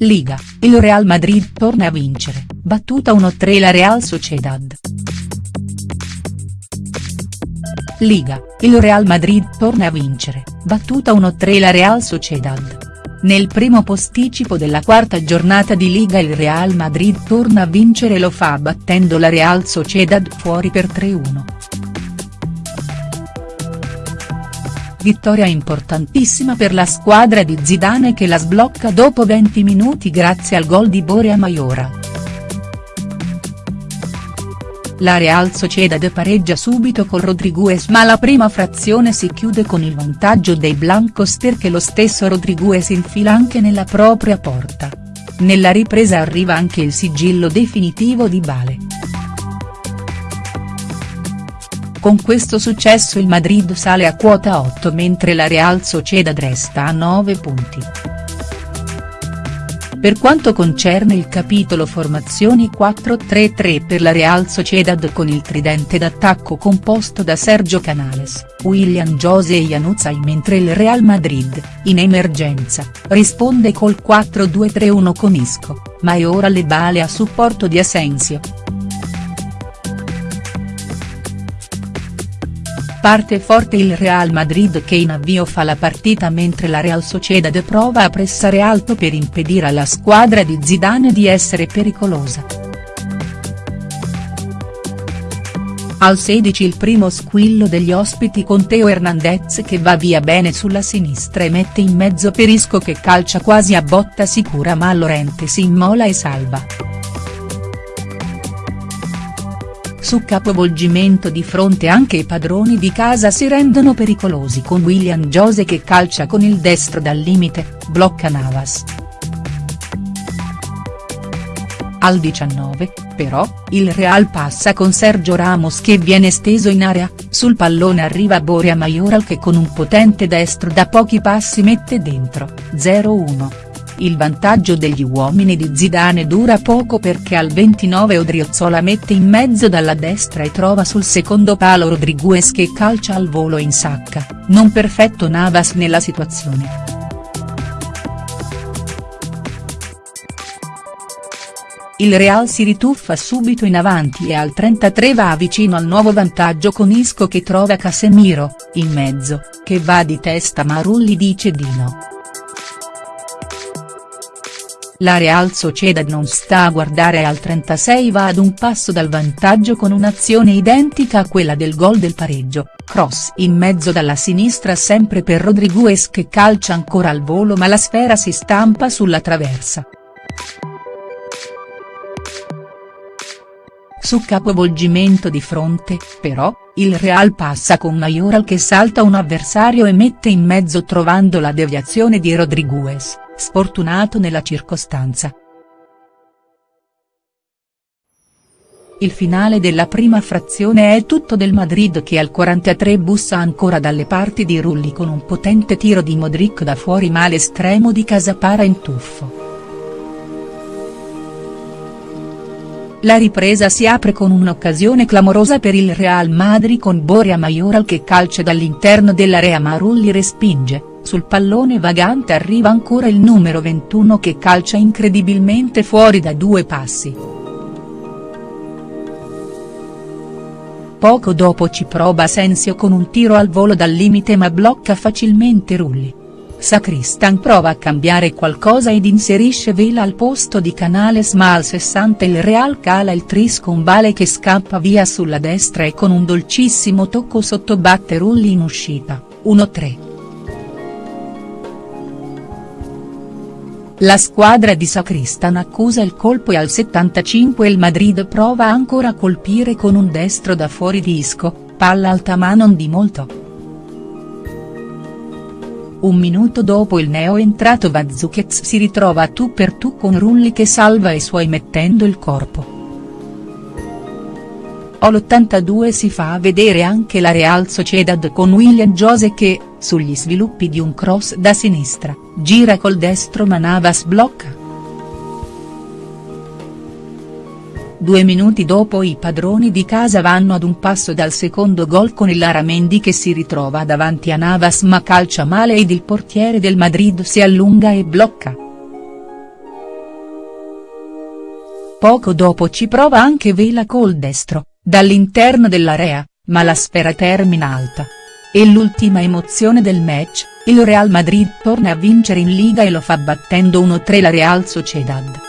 Liga, il Real Madrid torna a vincere, battuta 1-3 la Real Sociedad. Liga, il Real Madrid torna a vincere, battuta 1-3 la Real Sociedad. Nel primo posticipo della quarta giornata di Liga il Real Madrid torna a vincere e lo fa battendo la Real Sociedad fuori per 3-1. Vittoria importantissima per la squadra di Zidane che la sblocca dopo 20 minuti grazie al gol di Borea Maiora. La Real Sociedad pareggia subito con Rodriguez ma la prima frazione si chiude con il vantaggio dei Blancos perché lo stesso Rodriguez infila anche nella propria porta. Nella ripresa arriva anche il sigillo definitivo di Bale. Con questo successo il Madrid sale a quota 8 mentre la Real Sociedad resta a 9 punti. Per quanto concerne il capitolo formazioni 4-3-3 per la Real Sociedad con il tridente d'attacco composto da Sergio Canales, William Jose e Januzaj mentre il Real Madrid, in emergenza, risponde col 4-2-3-1 con Isco, ma è ora le bale a supporto di Asensio. Parte forte il Real Madrid che in avvio fa la partita mentre la Real Sociedad prova a pressare alto per impedire alla squadra di Zidane di essere pericolosa. Al 16 il primo squillo degli ospiti con Teo Hernandez che va via bene sulla sinistra e mette in mezzo Perisco che calcia quasi a botta sicura ma Lorente si immola e salva. Su capovolgimento di fronte anche i padroni di casa si rendono pericolosi con William Jose che calcia con il destro dal limite, blocca Navas. Al 19, però, il Real passa con Sergio Ramos che viene steso in area, sul pallone arriva Borea Majoral che con un potente destro da pochi passi mette dentro, 0-1. Il vantaggio degli uomini di Zidane dura poco perché al 29 Odriozola mette in mezzo dalla destra e trova sul secondo palo Rodriguez che calcia al volo in sacca, non perfetto Navas nella situazione. Il Real si rituffa subito in avanti e al 33 va vicino al nuovo vantaggio con Isco che trova Casemiro, in mezzo, che va di testa ma Rulli dice di no. La Real Sociedad non sta a guardare e al 36 va ad un passo dal vantaggio con un'azione identica a quella del gol del pareggio, cross in mezzo dalla sinistra sempre per Rodriguez che calcia ancora al volo ma la sfera si stampa sulla traversa. Su capovolgimento di fronte, però, il Real passa con Majoral che salta un avversario e mette in mezzo trovando la deviazione di Rodriguez sfortunato nella circostanza. Il finale della prima frazione è tutto del Madrid che al 43 bussa ancora dalle parti di Rulli con un potente tiro di Modric da fuori ma l'estremo di Casapara in tuffo. La ripresa si apre con un'occasione clamorosa per il Real Madrid con Borea Majoral che calcia dall'interno dell'area ma Rulli respinge, sul pallone vagante arriva ancora il numero 21 che calcia incredibilmente fuori da due passi. Poco dopo ci prova Asensio con un tiro al volo dal limite ma blocca facilmente Rulli. Sacristan prova a cambiare qualcosa ed inserisce Vela al posto di Canales ma al 60 il Real cala il tris con Bale che scappa via sulla destra e con un dolcissimo tocco sottobatte Rulli in uscita, 1-3. La squadra di Sacristan accusa il colpo e al 75 il Madrid prova ancora a colpire con un destro da fuori di Isco, palla alta ma non di molto. Un minuto dopo il neo entrato Vazzuchez si ritrova tu per tu con Rulli che salva i suoi mettendo il corpo. All'82 si fa vedere anche la Real Sociedad con William Jose che, sugli sviluppi di un cross da sinistra, gira col destro ma Navas blocca. Due minuti dopo i padroni di casa vanno ad un passo dal secondo gol con il Laramendi che si ritrova davanti a Navas ma calcia male ed il portiere del Madrid si allunga e blocca. poco dopo ci prova anche Vela col destro, dall'interno dell'area, ma la sfera termina alta. E l'ultima emozione del match, il Real Madrid torna a vincere in Liga e lo fa battendo 1-3 la Real Sociedad.